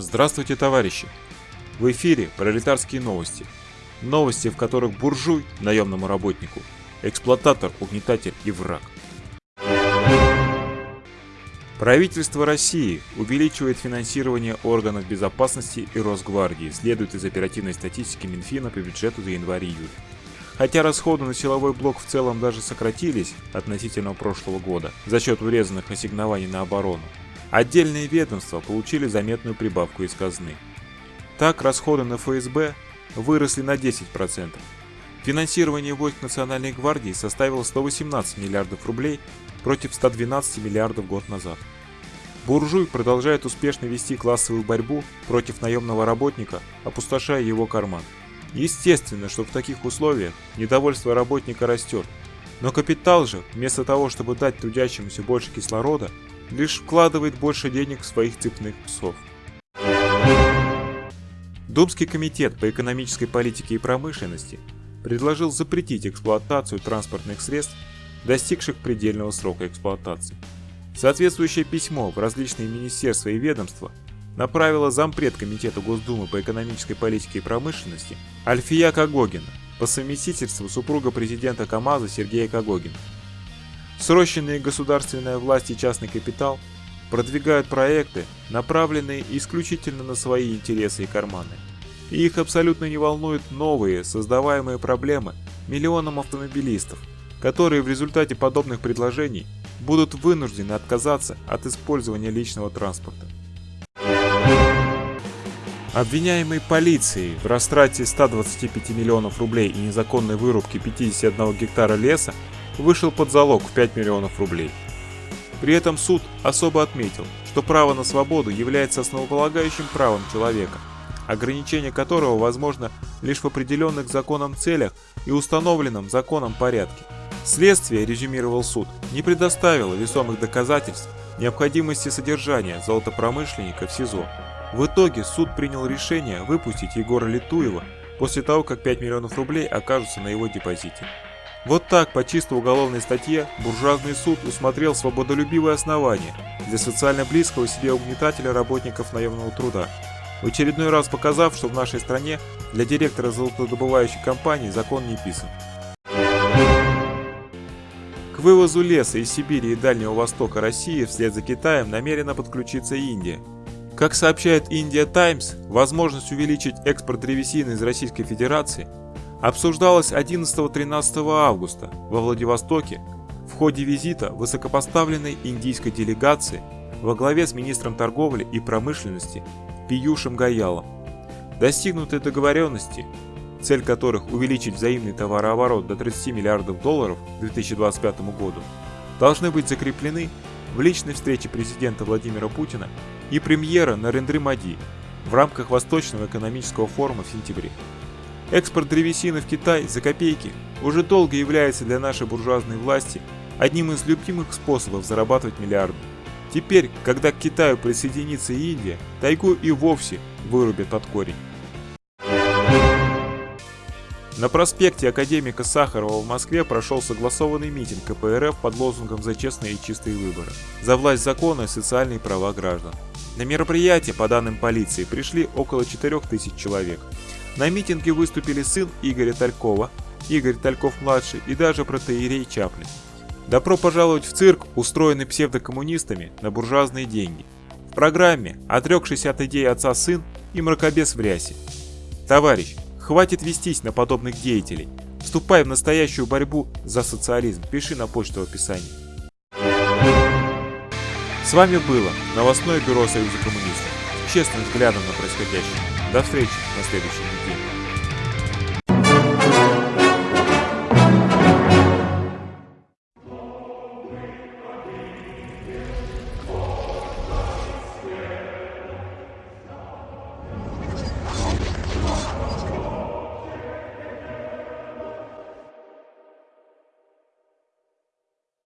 Здравствуйте, товарищи! В эфире пролетарские новости. Новости, в которых буржуй наемному работнику, эксплуататор, угнетатель и враг. Правительство России увеличивает финансирование органов безопасности и Росгвардии, следует из оперативной статистики Минфина по бюджету за январь-июль. Хотя расходы на силовой блок в целом даже сократились относительно прошлого года за счет урезанных ассигнований на оборону, отдельные ведомства получили заметную прибавку из казны. Так, расходы на ФСБ выросли на 10%. Финансирование войск Национальной гвардии составило 118 миллиардов рублей против 112 миллиардов год назад. Буржуй продолжает успешно вести классовую борьбу против наемного работника, опустошая его карман. Естественно, что в таких условиях недовольство работника растет, но капитал же, вместо того, чтобы дать трудящемуся больше кислорода, лишь вкладывает больше денег в своих цепных псов. Думский комитет по экономической политике и промышленности предложил запретить эксплуатацию транспортных средств, достигших предельного срока эксплуатации. Соответствующее письмо в различные министерства и ведомства направила зампред Комитета Госдумы по экономической политике и промышленности Альфия Кагогина по совместительству супруга президента КАМАЗа Сергея Кагогина. Срощенные государственная власть и частный капитал продвигают проекты, направленные исключительно на свои интересы и карманы. И их абсолютно не волнуют новые, создаваемые проблемы миллионам автомобилистов, которые в результате подобных предложений будут вынуждены отказаться от использования личного транспорта. Обвиняемый полицией в растрате 125 миллионов рублей и незаконной вырубке 51 гектара леса вышел под залог в 5 миллионов рублей. При этом суд особо отметил, что право на свободу является основополагающим правом человека, ограничение которого возможно лишь в определенных законом целях и установленном законом порядке. Следствие, резюмировал суд, не предоставило весомых доказательств необходимости содержания золотопромышленника в СИЗО. В итоге суд принял решение выпустить Егора Литуева после того, как 5 миллионов рублей окажутся на его депозите. Вот так, по чисто уголовной статье, буржуазный суд усмотрел свободолюбивое основание для социально близкого себе угнетателя работников наемного труда, в очередной раз показав, что в нашей стране для директора золотодобывающей компании закон не писан. К вывозу леса из Сибири и Дальнего Востока России вслед за Китаем намерена подключиться Индия. Как сообщает India Times, возможность увеличить экспорт древесины из Российской Федерации обсуждалась 11-13 августа во Владивостоке в ходе визита высокопоставленной индийской делегации во главе с министром торговли и промышленности Пиюшем Гаялом. Достигнутые договоренности, цель которых увеличить взаимный товарооборот до 30 миллиардов долларов к 2025 году, должны быть закреплены в личной встрече президента Владимира Путина и премьера Нарендры Мади в рамках Восточного экономического форума в сентябре. Экспорт древесины в Китай за копейки уже долго является для нашей буржуазной власти одним из любимых способов зарабатывать миллиарды. Теперь, когда к Китаю присоединится Индия, тайгу и вовсе вырубят под корень. На проспекте академика Сахарова в Москве прошел согласованный митинг КПРФ под лозунгом «За честные и чистые выборы», за власть закона и социальные права граждан. На мероприятие, по данным полиции, пришли около 4000 человек. На митинге выступили сын Игоря Талькова, Игорь Тальков-младший и даже протеерей Чаплин. Добро пожаловать в цирк, устроенный псевдокоммунистами на буржуазные деньги. В программе отрекшийся от идеи отца сын и мракобес в рясе. Товарищ, хватит вестись на подобных деятелей. Вступай в настоящую борьбу за социализм. Пиши на почту в описании. С вами было новостное бюро Союза коммунистов с честным взглядом на происходящее. До встречи на следующей неделе.